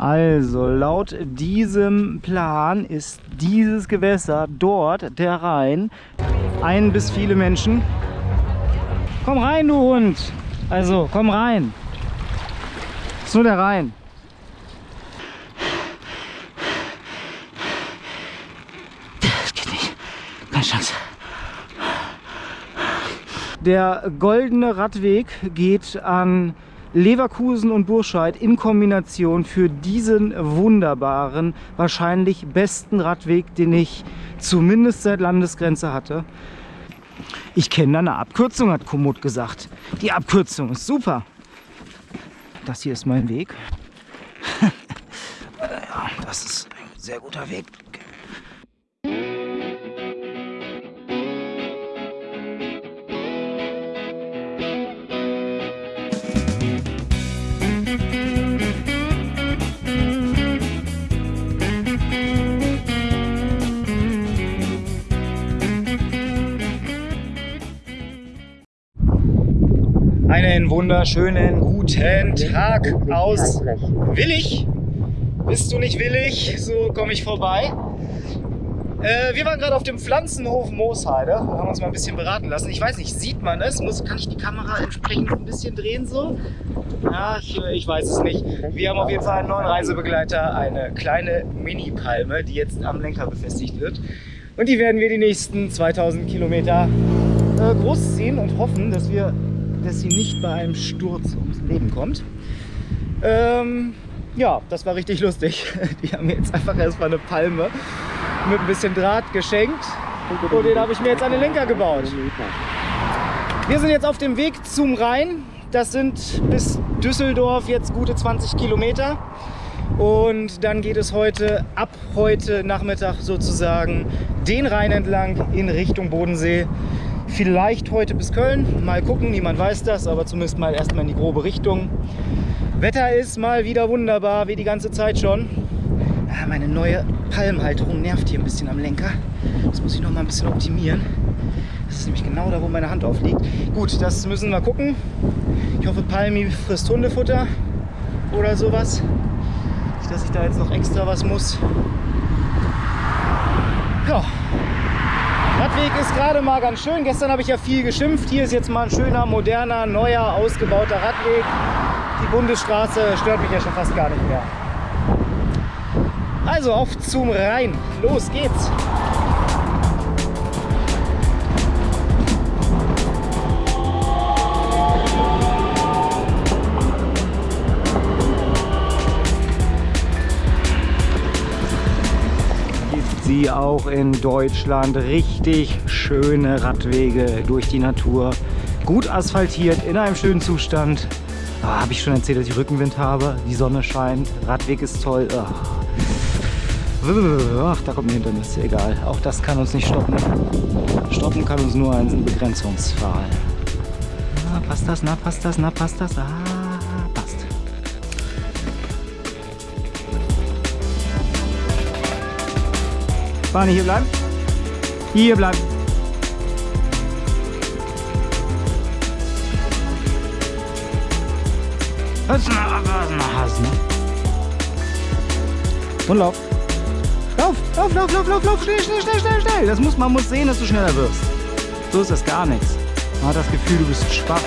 Also laut diesem Plan ist dieses Gewässer dort der Rhein. Ein bis viele Menschen. Komm rein, du Hund. Also komm rein. Ist nur der Rhein. Das geht nicht. Keine Chance. Der goldene Radweg geht an Leverkusen und Burscheid in Kombination für diesen wunderbaren, wahrscheinlich besten Radweg, den ich zumindest seit Landesgrenze hatte. Ich kenne da eine Abkürzung, hat Komoot gesagt. Die Abkürzung ist super. Das hier ist mein Weg. ja, das ist ein sehr guter Weg. Einen wunderschönen guten Tag aus Willig. Bist du nicht willig? So komme ich vorbei. Äh, wir waren gerade auf dem Pflanzenhof Moosheide und haben uns mal ein bisschen beraten lassen. Ich weiß nicht, sieht man es? Muss, kann ich die Kamera entsprechend ein bisschen drehen so? Ja, ich, ich weiß es nicht. Wir haben auf jeden Fall einen neuen Reisebegleiter, eine kleine Mini-Palme, die jetzt am Lenker befestigt wird. Und die werden wir die nächsten 2000 Kilometer äh, großziehen und hoffen, dass wir dass sie nicht bei einem Sturz ums Leben kommt. Ähm, ja, das war richtig lustig. Die haben mir jetzt einfach erstmal eine Palme mit ein bisschen Draht geschenkt und den habe ich mir jetzt an den Lenker gebaut. Wir sind jetzt auf dem Weg zum Rhein. Das sind bis Düsseldorf jetzt gute 20 Kilometer. Und dann geht es heute, ab heute Nachmittag sozusagen, den Rhein entlang in Richtung Bodensee. Vielleicht heute bis Köln. Mal gucken, niemand weiß das, aber zumindest mal erstmal in die grobe Richtung. Wetter ist mal wieder wunderbar, wie die ganze Zeit schon. Ah, meine neue Palmhalterung nervt hier ein bisschen am Lenker. Das muss ich noch mal ein bisschen optimieren. Das ist nämlich genau da, wo meine Hand aufliegt. Gut, das müssen wir gucken. Ich hoffe, Palmi frisst Hundefutter oder sowas. Nicht, dass ich da jetzt noch extra was muss. Ja, Radweg ist gerade mal ganz schön. Gestern habe ich ja viel geschimpft. Hier ist jetzt mal ein schöner, moderner, neuer, ausgebauter Radweg. Die Bundesstraße stört mich ja schon fast gar nicht mehr. Also auf zum Rhein. Los geht's. Sie auch in Deutschland. Richtig schöne Radwege durch die Natur. Gut asphaltiert, in einem schönen Zustand. Oh, habe ich schon erzählt, dass ich Rückenwind habe. Die Sonne scheint, Radweg ist toll. Oh. Ach, da kommt ein Hindernis, egal. Auch das kann uns nicht stoppen. Stoppen kann uns nur ein Begrenzungsfall. Na, passt das, na, passt das, na, passt das? Ah. Barney, hier bleiben. Hier bleiben. Was ne? Und lauf. Lauf, lauf, lauf, lauf, lauf, lauf, schnell, schnell, schnell, schnell, schnell. Das muss, man muss sehen, dass du schneller wirst. So ist das gar nichts. Man hat das Gefühl, du bist schwach.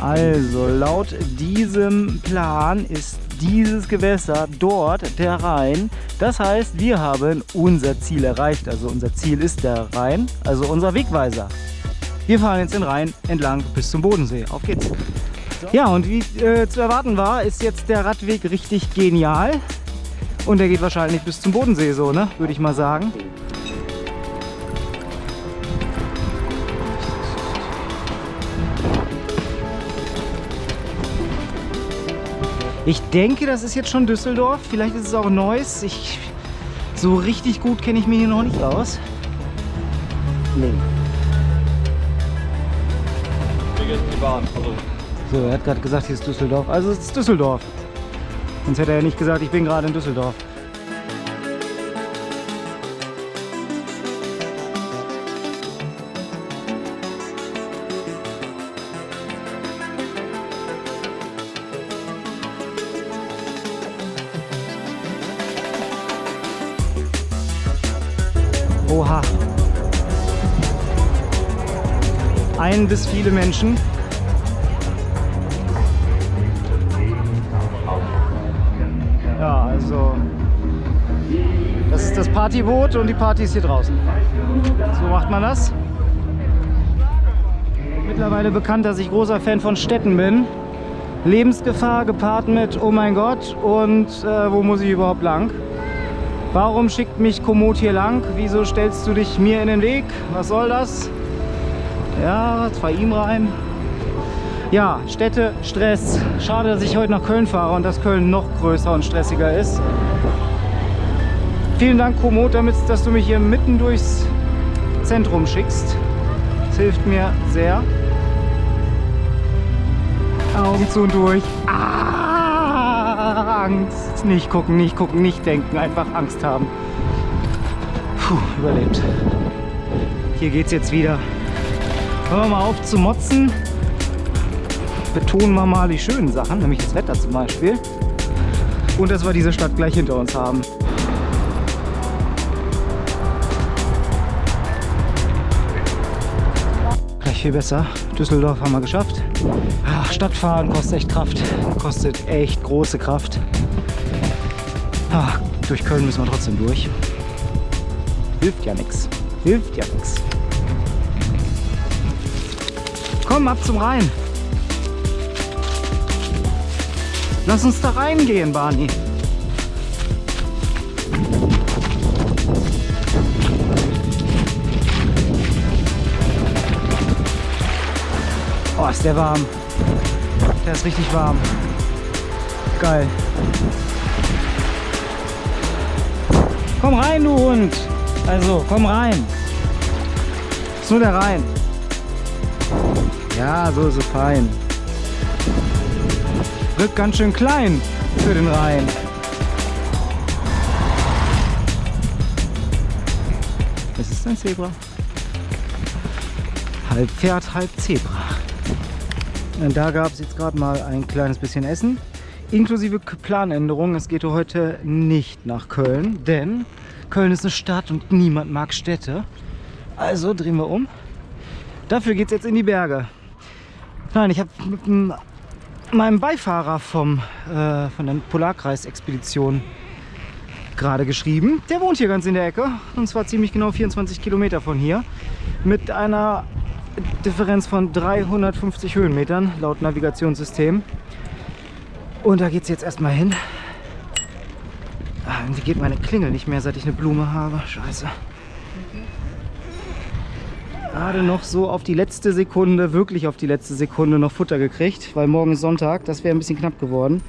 Also, laut diesem Plan ist dieses Gewässer dort der Rhein. Das heißt, wir haben unser Ziel erreicht. Also unser Ziel ist der Rhein, also unser Wegweiser. Wir fahren jetzt den Rhein entlang bis zum Bodensee. Auf geht's. Ja, und wie äh, zu erwarten war, ist jetzt der Radweg richtig genial. Und der geht wahrscheinlich bis zum Bodensee so, ne? Würde ich mal sagen. Ich denke, das ist jetzt schon Düsseldorf. Vielleicht ist es auch Neuss. Ich, so richtig gut kenne ich mich hier noch nicht aus. Nee. So, er hat gerade gesagt, hier ist Düsseldorf. Also es ist Düsseldorf. Sonst hätte er ja nicht gesagt, ich bin gerade in Düsseldorf. Bis viele Menschen. Ja, also das ist das Partyboot und die Party ist hier draußen. So macht man das. Mittlerweile bekannt, dass ich großer Fan von Städten bin. Lebensgefahr gepaart mit, oh mein Gott, und äh, wo muss ich überhaupt lang? Warum schickt mich Komoot hier lang? Wieso stellst du dich mir in den Weg? Was soll das? Ja, fahr ihm rein. Ja, Städte, Stress. Schade, dass ich heute nach Köln fahre und dass Köln noch größer und stressiger ist. Vielen Dank, Komoot, damit, dass du mich hier mitten durchs Zentrum schickst. Das hilft mir sehr. Augen zu und durch. Ah, Angst. Nicht gucken, nicht gucken, nicht denken. Einfach Angst haben. Puh, überlebt. Hier geht's jetzt wieder. Hören wir mal auf zu motzen. Betonen wir mal die schönen Sachen, nämlich das Wetter zum Beispiel. Und dass wir diese Stadt gleich hinter uns haben. Gleich viel besser. Düsseldorf haben wir geschafft. Stadtfahren kostet echt Kraft. Kostet echt große Kraft. Durch Köln müssen wir trotzdem durch. Hilft ja nichts. Hilft ja nichts. Komm, ab zum Rhein. Lass uns da reingehen, Barney. Oh, ist der warm. Der ist richtig warm. Geil. Komm rein, du Hund. Also, komm rein. Nur der Rhein. Ja, so ist es fein. Wird ganz schön klein für den Rhein. Es ist ein Zebra. Halb Pferd, halb Zebra. Und da gab es jetzt gerade mal ein kleines bisschen Essen. Inklusive Planänderung. Es geht heute nicht nach Köln, denn Köln ist eine Stadt und niemand mag Städte. Also drehen wir um. Dafür geht es jetzt in die Berge. Nein, ich habe mit meinem Beifahrer vom, äh, von der Polarkreis-Expedition gerade geschrieben. Der wohnt hier ganz in der Ecke und zwar ziemlich genau 24 Kilometer von hier mit einer Differenz von 350 Höhenmetern laut Navigationssystem. Und da geht es jetzt erstmal hin. Ah, irgendwie geht meine Klingel nicht mehr, seit ich eine Blume habe. Scheiße. Gerade noch so auf die letzte Sekunde, wirklich auf die letzte Sekunde noch Futter gekriegt, weil morgen ist Sonntag. Das wäre ein bisschen knapp geworden.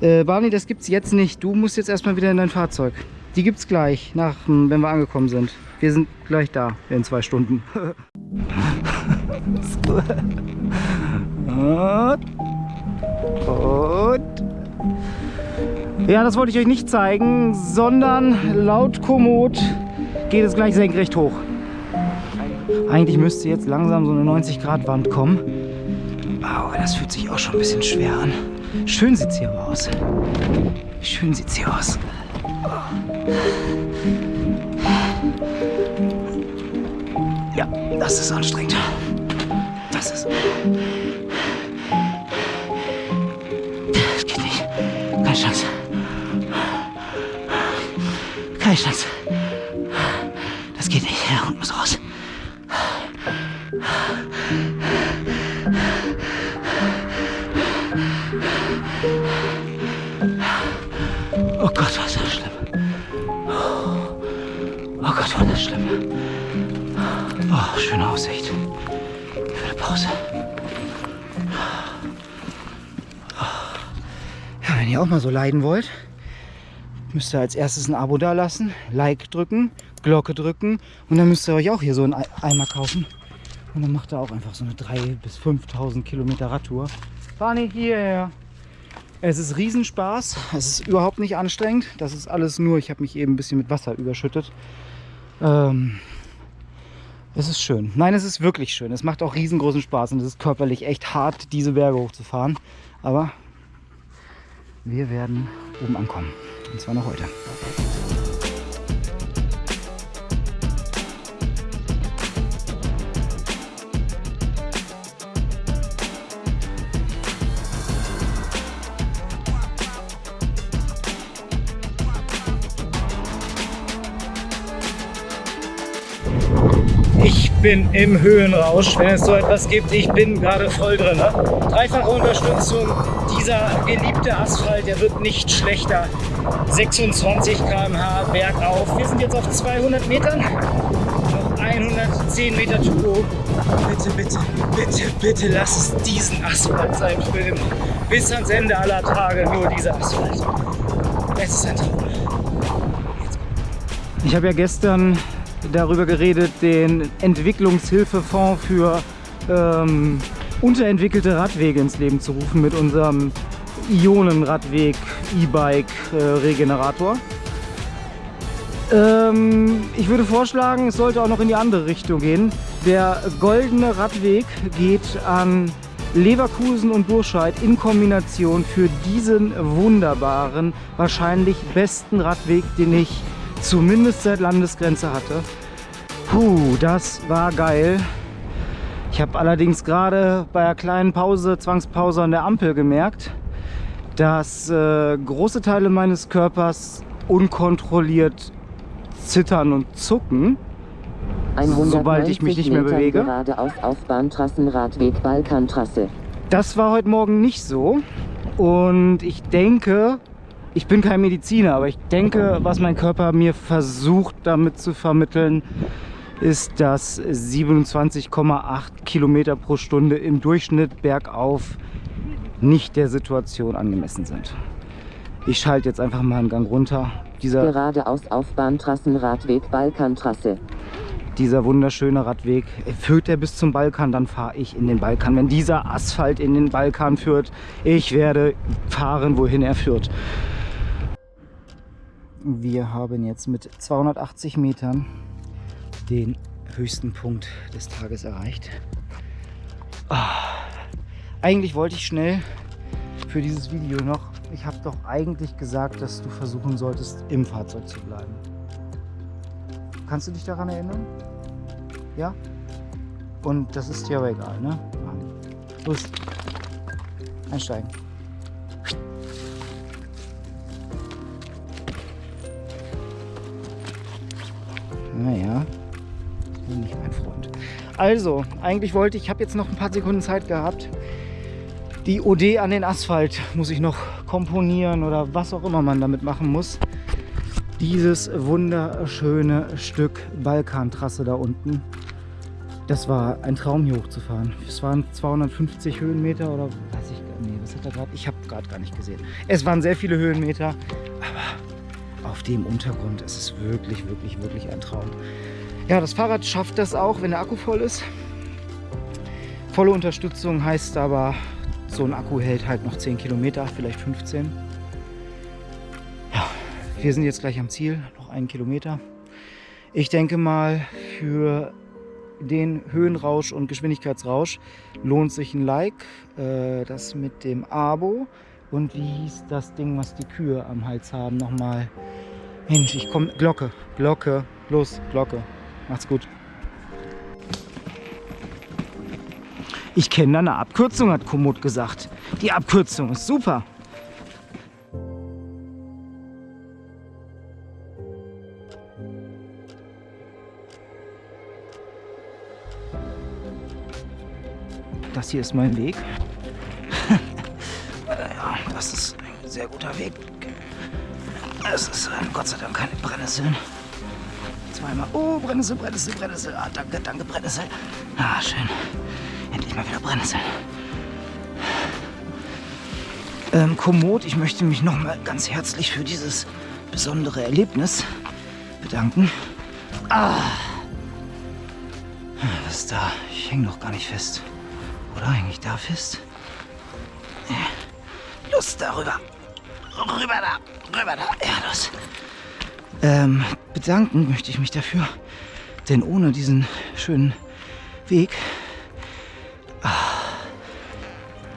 Äh, Barney, das gibt es jetzt nicht. Du musst jetzt erstmal wieder in dein Fahrzeug. Die gibt es gleich, nach, wenn wir angekommen sind. Wir sind gleich da in zwei Stunden. Und. Und. Ja, das wollte ich euch nicht zeigen, sondern laut Komoot geht es gleich senkrecht hoch. Eigentlich müsste jetzt langsam so eine 90 Grad Wand kommen. Aber das fühlt sich auch schon ein bisschen schwer an. Schön sieht es hier aus. Schön sieht es hier aus. Ja, das ist anstrengend. Das ist... Das geht nicht. Keine Chance. Keine Chance. Schöne Aussicht. Schöne Pause. Ja, wenn ihr auch mal so leiden wollt, müsst ihr als erstes ein Abo da lassen, Like drücken, Glocke drücken und dann müsst ihr euch auch hier so einen Eimer kaufen. Und dann macht er auch einfach so eine 3.000 bis 5.000 Kilometer Radtour. Barney, hierher. Es ist Riesenspaß. Es ist überhaupt nicht anstrengend. Das ist alles nur, ich habe mich eben ein bisschen mit Wasser überschüttet. Ähm, es ist schön. Nein, es ist wirklich schön. Es macht auch riesengroßen Spaß und es ist körperlich echt hart, diese Berge hochzufahren. Aber wir werden oben ankommen. Und zwar noch heute. Bin im Höhenrausch, wenn es so etwas gibt. Ich bin gerade voll drin. Ne? Dreifache Unterstützung. Dieser geliebte Asphalt, der wird nicht schlechter. 26 km/h bergauf. Wir sind jetzt auf 200 Metern. Noch 110 Meter to go. Bitte, bitte, bitte, bitte lass es diesen Asphalt sein für immer. Bis ans Ende aller Tage nur dieser Asphalt. Es ist ein Traum. Ich habe ja gestern darüber geredet, den Entwicklungshilfefonds für ähm, unterentwickelte Radwege ins Leben zu rufen mit unserem Ionenradweg E-Bike äh. Ähm, ich würde vorschlagen, es sollte auch noch in die andere Richtung gehen. Der goldene Radweg geht an Leverkusen und Burscheid in Kombination für diesen wunderbaren, wahrscheinlich besten Radweg, den ich zumindest seit Landesgrenze hatte. Puh, das war geil. Ich habe allerdings gerade bei einer kleinen Pause, Zwangspause an der Ampel gemerkt, dass äh, große Teile meines Körpers unkontrolliert zittern und zucken, sobald ich mich nicht mehr Meter bewege. Geradeaus auf Bahntrassenradweg Balkantrasse. Das war heute Morgen nicht so und ich denke, ich bin kein Mediziner, aber ich denke, was mein Körper mir versucht damit zu vermitteln, ist, dass 27,8 Kilometer pro Stunde im Durchschnitt bergauf nicht der Situation angemessen sind. Ich schalte jetzt einfach mal einen Gang runter. Dieser, Geradeaus auf Bahntrassenradweg Balkantrasse. dieser wunderschöne Radweg, führt er bis zum Balkan, dann fahre ich in den Balkan. Wenn dieser Asphalt in den Balkan führt, ich werde fahren, wohin er führt. Wir haben jetzt mit 280 Metern den höchsten Punkt des Tages erreicht. Ah, eigentlich wollte ich schnell für dieses Video noch, ich habe doch eigentlich gesagt, dass du versuchen solltest, im Fahrzeug zu bleiben. Kannst du dich daran erinnern? Ja? Und das ist dir aber egal, ne? Los. Einsteigen. Also, eigentlich wollte ich, ich habe jetzt noch ein paar Sekunden Zeit gehabt. Die OD an den Asphalt muss ich noch komponieren oder was auch immer man damit machen muss. Dieses wunderschöne Stück Balkantrasse da unten. Das war ein Traum hier hochzufahren. Es waren 250 Höhenmeter oder weiß ich gar nicht. Was? Ich habe gerade gar nicht gesehen. Es waren sehr viele Höhenmeter, aber auf dem Untergrund ist es wirklich, wirklich, wirklich ein Traum. Ja, das Fahrrad schafft das auch, wenn der Akku voll ist. Volle Unterstützung heißt aber, so ein Akku hält halt noch 10 Kilometer, vielleicht 15. Ja, wir sind jetzt gleich am Ziel, noch einen Kilometer. Ich denke mal, für den Höhenrausch und Geschwindigkeitsrausch lohnt sich ein Like. Äh, das mit dem Abo. Und wie hieß das Ding, was die Kühe am Hals haben? Nochmal. Mensch, ich komme. Glocke, Glocke. Los, Glocke. Macht's gut. Ich kenne da eine Abkürzung, hat Komoot gesagt. Die Abkürzung ist super. Das hier ist mein Weg. ja, das ist ein sehr guter Weg. Es ist äh, Gott sei Dank keine Brennnesseln. Zweimal. Oh, Brennnessel, Brennnessel, Brennnessel. Ah, danke, danke, Brennnessel. Ah, schön. Endlich mal wieder Brennnesseln. Ähm, Komoot, ich möchte mich nochmal ganz herzlich für dieses besondere Erlebnis bedanken. Ah. Was ist da? Ich hänge noch gar nicht fest. Oder hänge ich da fest? Los, darüber. Rüber da. Rüber da. Ja, los. Ähm, bedanken möchte ich mich dafür. Denn ohne diesen schönen Weg ah,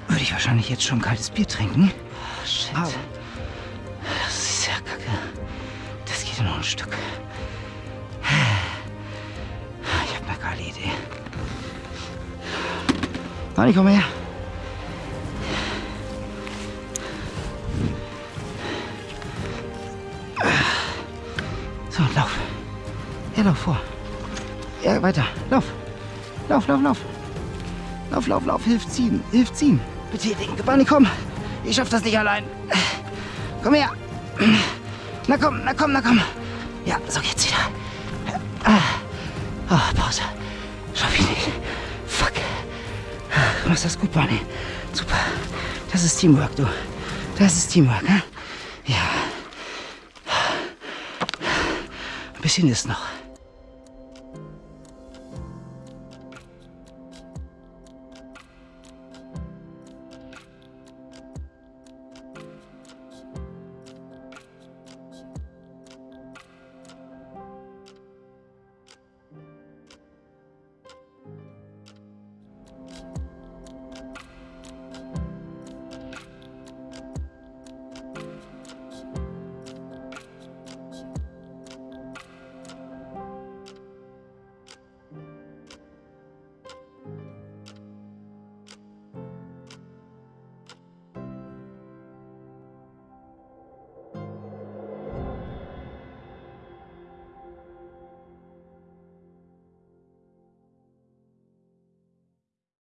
würde ich wahrscheinlich jetzt schon kaltes Bier trinken. Ah, shit. Aber das ist ja kacke. Das geht ja noch ein Stück. Ich habe eine geile Idee. Nein, ich komme her. Weiter. Lauf. Lauf, lauf, lauf. Lauf, lauf, lauf. Hilf ziehen. Hilf ziehen. Betätigen. Bunny, komm. Ich schaff das nicht allein. Komm her. Na komm, na komm, na komm. Ja, so geht's wieder. Ah, Pause. Schaff ich nicht. Fuck. Du machst das gut, Bunny. Super. Das ist Teamwork, du. Das ist Teamwork, ne? Ja. Ein bisschen ist noch.